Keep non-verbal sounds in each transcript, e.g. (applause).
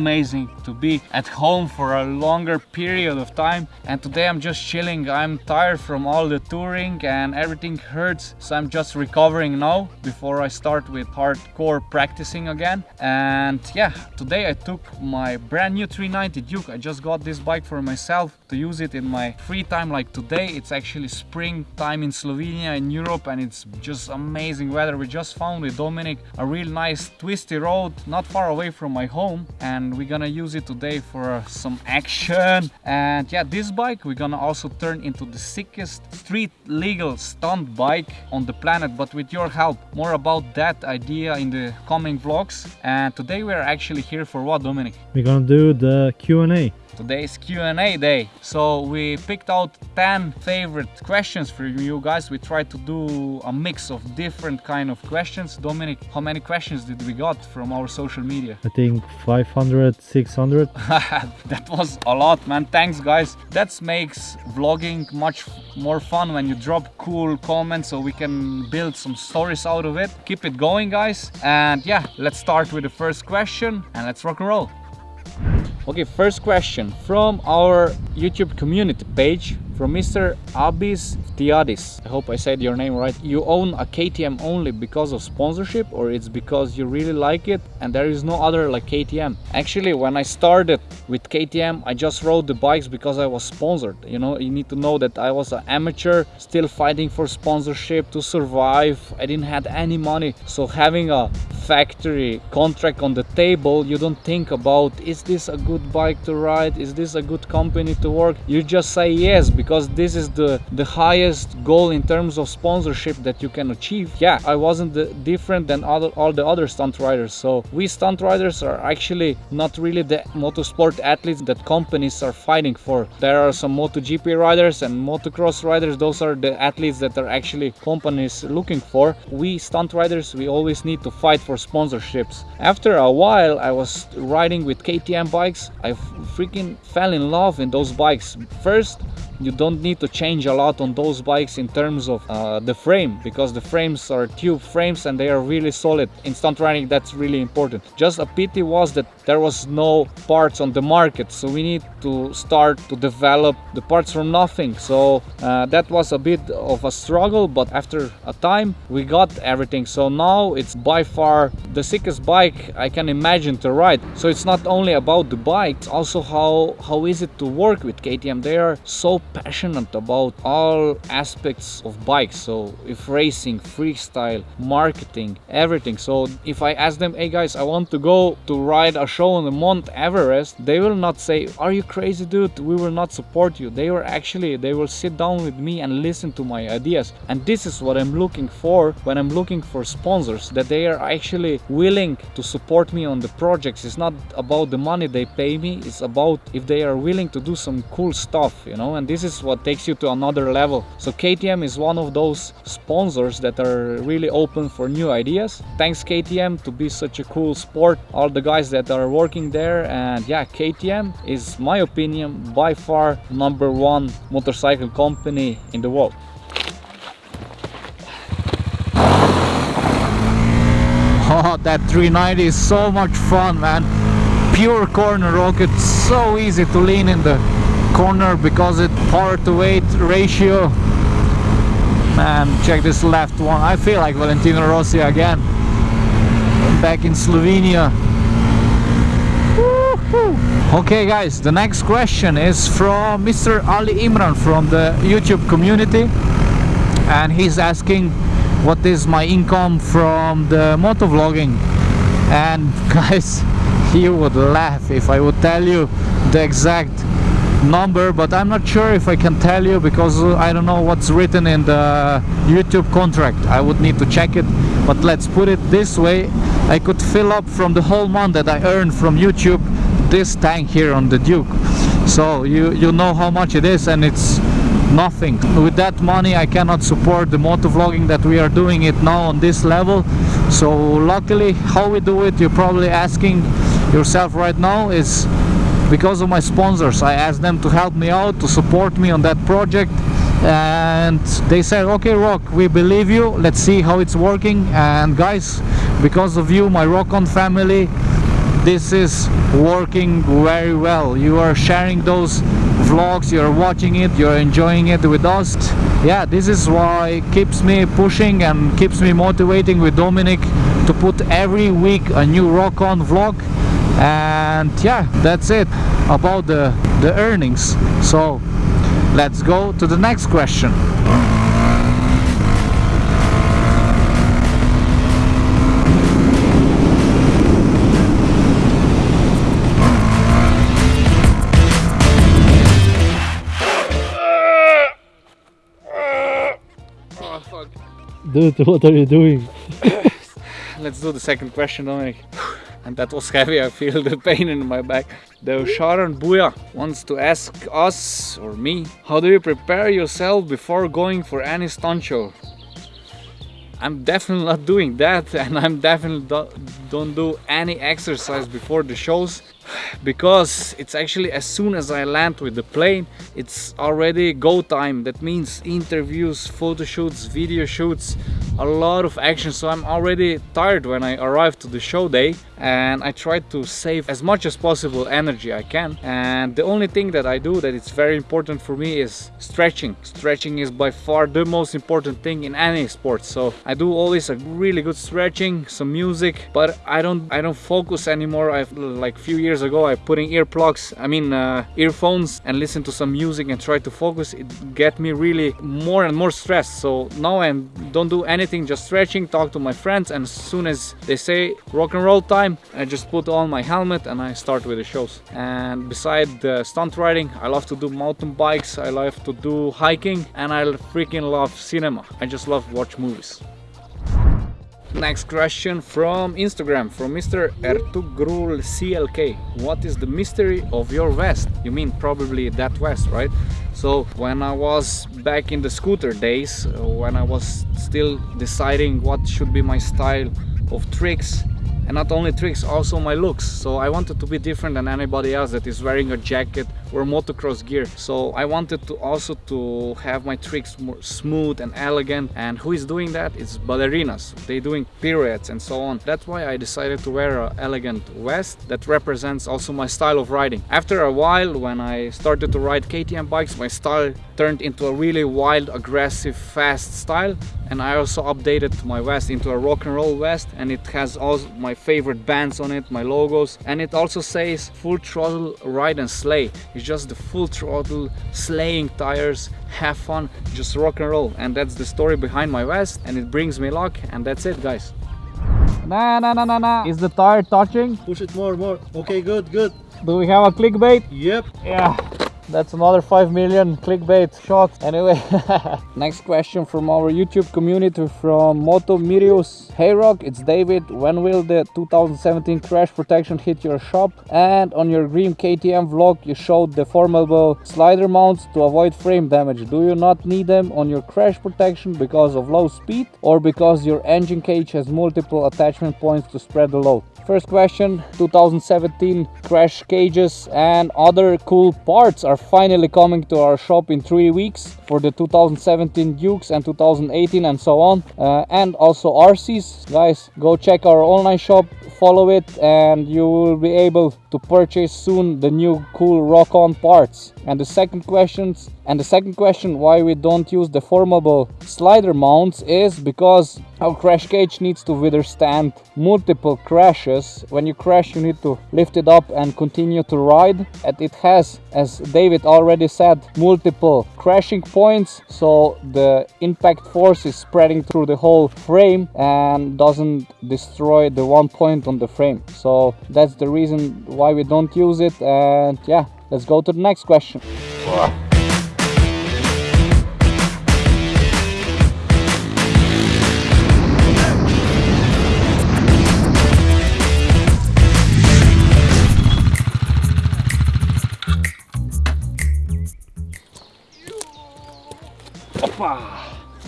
amazing to be at home for a longer period of time. And today I'm just chilling. I'm tired from all the touring and everything hurts. So I'm just recovering now before I start with hardcore practicing again. And yeah today I took my brand new 390 Duke. I just got this bike for myself to use it in my free time. Like today it's actually spring time in Slovenia in Europe and it's just amazing weather. We just found with Dominic a real nice twisty road not far away from my home and we're gonna use it today for uh, some action. And yeah this bike we're gonna also turn into the sickest street legal stunt bike on the planet. But with your help more about that idea in the coming vlogs. And today we're actually here for what Dominic? We're gonna do the Q&A Today's Q&A day. So we picked out 10 favorite questions for you guys. We tried to do a mix of different kind of questions. Dominic, how many questions did we got from our social media? I think 500, 600. (laughs) that was a lot, man. Thanks, guys. That makes vlogging much more fun when you drop cool comments so we can build some stories out of it. Keep it going, guys. And yeah, let's start with the first question and let's rock and roll. Okay, first question from our YouTube community page from Mr. Abis Tiadis. I hope I said your name right. You own a KTM only because of sponsorship or it's because you really like it and there is no other like KTM? Actually, when I started with KTM, I just rode the bikes because I was sponsored. You know, you need to know that I was an amateur, still fighting for sponsorship to survive. I didn't have any money. So having a factory contract on the table, you don't think about, is this a good bike to ride? Is this a good company to work? You just say yes because because this is the the highest goal in terms of sponsorship that you can achieve. Yeah i wasn't the, different than other all the other stunt riders. So we stunt riders are actually not really the motorsport athletes that companies are fighting for. There are some MotoGP riders and motocross riders. Those are the athletes that are actually companies looking for. We stunt riders we always need to fight for sponsorships. After a while i was riding with ktm bikes. I freaking fell in love in those bikes. First you don't need to change a lot on those bikes in terms of uh, the frame because the frames are tube frames and they are really solid. In stunt riding that's really important. Just a pity was that there was no parts on the market so we need to start to develop the parts from nothing. So uh, that was a bit of a struggle but after a time we got everything. So now it's by far the sickest bike I can imagine to ride. So it's not only about the bike it's also how how is it to work with KTM they are so passionate about all aspects of bikes so if racing freestyle marketing everything. So if i ask them hey guys i want to go to ride a show on the mount everest they will not say are you crazy dude? We will not support you. They were actually they will sit down with me and listen to my ideas. And this is what i'm looking for when i'm looking for sponsors that they are actually willing to support me on the projects. It's not about the money they pay me. It's about if they are willing to do some cool stuff you know? And this is what takes you to another level. So KTM is one of those sponsors that are really open for new ideas. Thanks KTM to be such a cool sport. All the guys that are working there and yeah KTM is my opinion by far number one motorcycle company in the world. (laughs) Oh, that 390 is so much fun, man. Pure corner rocket, so easy to lean in the corner because it power to weight ratio. Man check this left one. I feel like Valentino Rossi again. Back in Slovenia. Okay guys the next question is from Mr. Ali Imran from the YouTube community. And he's asking what is my income from the motovlogging? And (laughs) guys you would laugh if I would tell you the exact number but I'm not sure if I can tell you because uh, I don't know what's written in the YouTube contract. I would need to check it but let's put it this way. I could fill up from the whole month that I earned from YouTube this tank here on the Duke. So you you know how much it is and it's nothing. With that money I cannot support the motovlogging that we are doing it now on this level. So luckily how we do it you're probably asking yourself right now is because of my sponsors I asked them to help me out to support me on that project. And they said okay rock we believe you. Let's see how it's working. And guys because of you my rock on family this is working very well. You are sharing those vlogs. You're watching it. You're enjoying it with us. Yeah this is why keeps me pushing and keeps me motivating with Dominic to put every week a new rock on vlog and yeah that's it about the the earnings. So let's go to the next question. Dude, (laughs) what are you doing? let's do the second question Dominic and that was heavy. I feel the pain in my back. The Sharon Buya wants to ask us or me how do you prepare yourself before going for any stunt show? I'm definitely not doing that (laughs) and I'm definitely do don't do any exercise before the shows (sighs) because it's actually as soon as I land with the plane it's already go time. That means interviews photo shoots video shoots a lot of action. So I'm already tired when I arrive to the show day and I try to save as much as possible energy I can. And the only thing that I do that it's very important for me is stretching. Stretching is by far the most important thing in any sport. So I do always a really good stretching some music but I don't I don't focus anymore. I've like few years ago I put in earplugs I mean uh, earphones and listen to some music and try to focus. It get me really more and more stressed. So now I don't do anything just stretching talk to my friends and as soon as they say rock and roll time I just put on my helmet and I start with the shows and beside the stunt riding I love to do mountain bikes I love to do hiking and I freaking love cinema I just love watch movies Next question from Instagram from Mr. Ertugrul CLK. What is the mystery of your vest? You mean probably that vest, right? So when I was back in the scooter days, uh, when I was still deciding what should be my style of tricks, and not only tricks also my looks. So I wanted to be different than anybody else that is wearing a jacket or motocross gear. So I wanted to also to have my tricks more smooth and elegant. And who is doing that? It's ballerinas. They doing pirouettes and so on. That's why I decided to wear an elegant vest that represents also my style of riding. After a while when I started to ride KTM bikes my style turned into a really wild aggressive fast style. And I also updated my vest into a rock and roll vest. And it has all my favorite bands on it my logos. And it also says full throttle ride and slay it's just the full throttle slaying tires have fun just rock and roll and that's the story behind my vest and it brings me luck and that's it guys nah nah nah nah nah is the tire touching Push it more, more. Okay, good, good. do we have a clickbait Yep. yeah that's another 5 million clickbait shot anyway (laughs) next question from our youtube community from moto mirius. Hey rock it's david. When will the 2017 crash protection hit your shop? And on your green ktm vlog you showed the formable slider mounts to avoid frame damage. Do you not need them on your crash protection because of low speed or because your engine cage has multiple attachment points to spread the load First question 2017 crash cages and other cool parts are finally coming to our shop in three weeks for the 2017 Dukes and 2018 and so on. Uh, and also RCs guys go check our online shop follow it and you will be able to purchase soon the new cool rock on parts and the second questions and the second question why we don't use the formable slider mounts is because our crash cage needs to withstand multiple crashes. When you crash you need to lift it up and continue to ride. And it has as david already said multiple crashing points. So the impact force is spreading through the whole frame and doesn't destroy the one point on the frame. So that's the reason why we don't use it. And yeah let's go to the next question!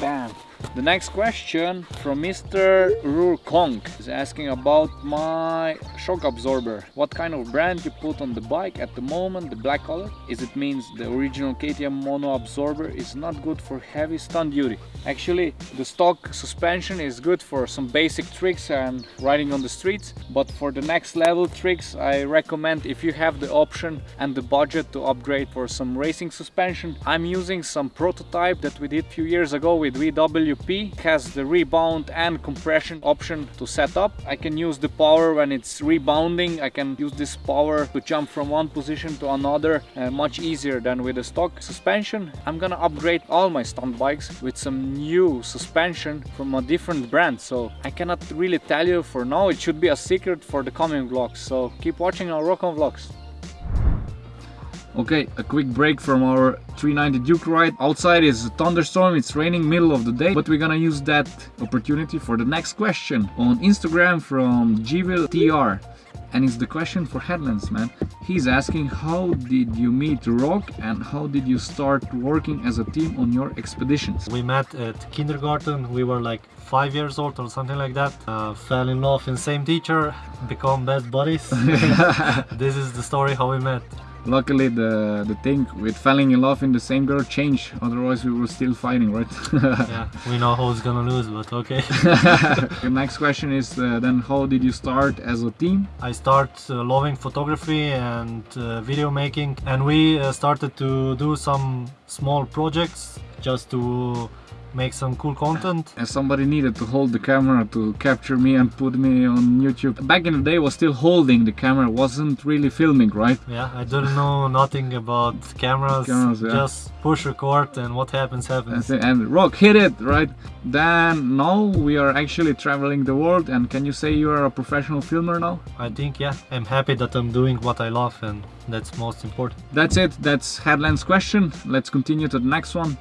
Bam! The next question from Mr. Rurkong is asking about my shock absorber. What kind of brand you put on the bike at the moment, the black color? Is it means the original KTM mono absorber is not good for heavy stunt duty? Actually, the stock suspension is good for some basic tricks and riding on the streets, but for the next level tricks, I recommend if you have the option and the budget to upgrade for some racing suspension. I'm using some prototype that we did few years ago with VWP. It has the rebound and compression option to set up. I can use the power when it's rebounding. I can use this power to jump from one position to another uh, much easier than with the stock suspension. I'm gonna upgrade all my stunt bikes with some new suspension from a different brand so I cannot really tell you for now it should be a secret for the coming vlogs so keep watching our rock on vlogs Okay, a quick break from our 390 Duke ride. Outside is a thunderstorm, it's raining middle of the day, but we're gonna use that opportunity for the next question on Instagram from Gville TR and it's the question for Headlands man. He's asking how did you meet rock and how did you start working as a team on your expeditions? We met at kindergarten. We were like five years old or something like that. Uh, fell in love in same teacher become best buddies. (laughs) (laughs) This is the story how we met luckily the the thing with falling in love in the same girl changed otherwise we were still fighting right? (laughs) Yeah we know who's gonna lose but okay. (laughs) The next question is uh, then how did you start as a team? I start uh, loving photography and uh, video making and we uh, started to do some small projects just to make some cool content. And somebody needed to hold the camera to capture me and put me on YouTube. Back in the day was still holding the camera, wasn't really filming, right? Yeah, I didn't know nothing about cameras, cameras yeah. just push record and what happens happens. And rock hit it, right? Then now we are actually traveling the world and can you say you are a professional filmer now? I think yeah, I'm happy that I'm doing what I love and that's most important. That's it, that's Headlands question. Let's continue to the next one.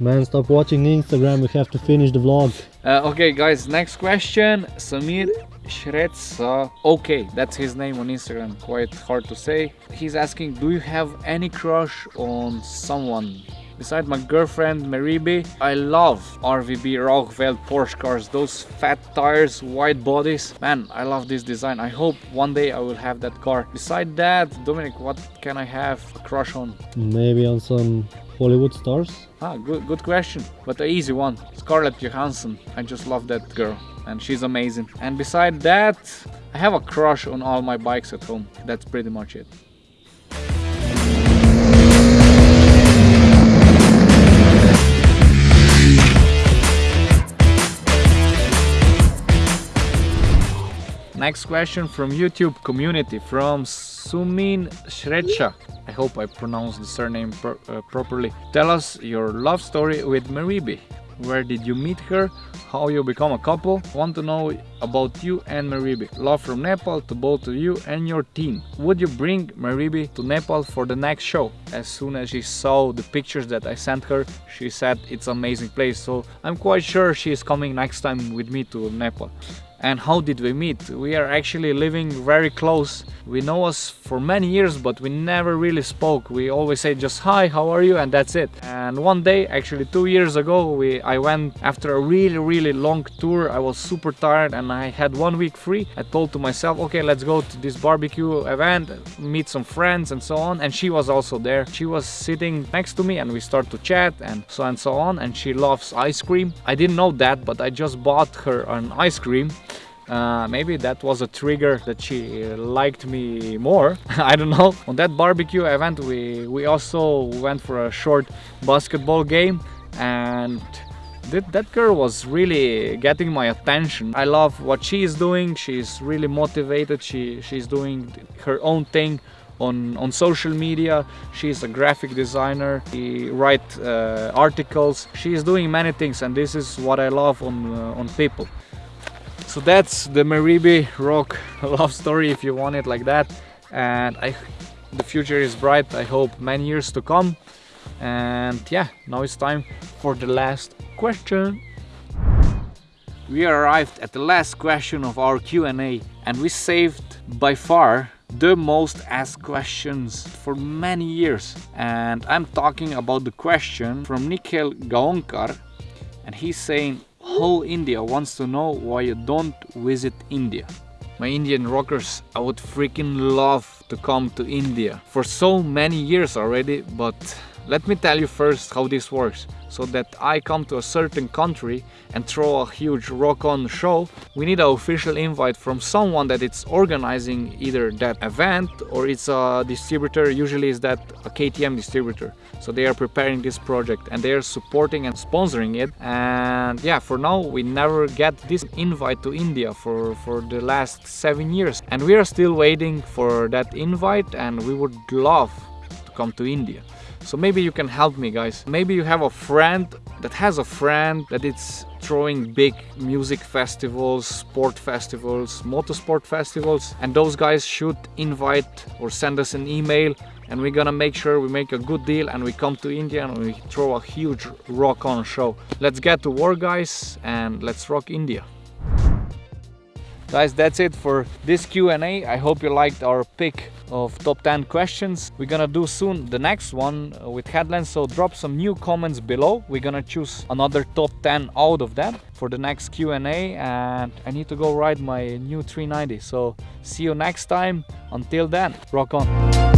Man, stop watching Instagram, we have to finish the vlog. Uh, okay guys, next question. Samir Shretsa. Okay, that's his name on Instagram, quite hard to say. He's asking, do you have any crush on someone? Beside my girlfriend Maribi, I love RWB Rauh-Welt Porsche cars, those fat tires, wide bodies. Man, I love this design. I hope one day I will have that car. Beside that, Dominic, what can I have a crush on? Maybe on some Hollywood stars? Ah, good, good question, but an easy one. Scarlett Johansson. I just love that girl and she's amazing. And beside that, I have a crush on all my bikes at home. That's pretty much it. Next question from YouTube community from Sumin Shrecha. I hope I pronounced the surname pro uh, properly. Tell us your love story with Maribi. Where did you meet her? How you become a couple? Want to know about you and Maribi. Love from Nepal to both of you and your team. Would you bring Maribi to Nepal for the next show? As soon as she saw the pictures that I sent her, she said it's amazing place. So I'm quite sure she is coming next time with me to Nepal and how did we meet? We are actually living very close. We know us for many years but we never really spoke. We always say just hi how are you? And that's it. And one day actually two years ago we i went after a really really long tour. I was super tired and i had one week free. I told to myself okay let's go to this barbecue event meet some friends and so on. And she was also there. She was sitting next to me and we start to chat and so and so on. And she loves ice cream. I didn't know that but i just bought her an ice cream uh, maybe that was a trigger that she liked me more. (laughs) I don't know. On that barbecue event we we also went for a short basketball game and that, that girl was really getting my attention. I love what she is doing. She's really motivated. She she's doing her own thing on on social media. She's a graphic designer. She writes uh, articles. She's doing many things and this is what I love on uh, on people so that's the Maribi rock (laughs) love story if you want it like that and I the future is bright I hope many years to come and yeah now it's time for the last question we arrived at the last question of our Q&A and we saved by far the most asked questions for many years. And I'm talking about the question from Nikhil Gaonkar. And he's saying, whole India wants to know why you don't visit India. My Indian rockers, I would freaking love to come to India for so many years already, but let me tell you first how this works. So that I come to a certain country and throw a huge rock on show, we need an official invite from someone that it's organizing either that event or it's a distributor, usually is that a KTM distributor. So they are preparing this project and they are supporting and sponsoring it. And yeah, for now we never get this invite to India for, for the last seven years. And we are still waiting for that invite and we would love to come to India. So maybe you can help me guys. Maybe you have a friend that has a friend that it's throwing big music festivals, sport festivals, motorsport festivals and those guys should invite or send us an email and we're gonna make sure we make a good deal and we come to India and we throw a huge rock on show. Let's get to work guys and let's rock India. Guys, that's it for this Q&A. I hope you liked our pick of top 10 questions. We're gonna do soon the next one uh, with headlands, so drop some new comments below. We're gonna choose another top 10 out of that for the next Q&A and I need to go ride my new 390. So see you next time. Until then, rock on.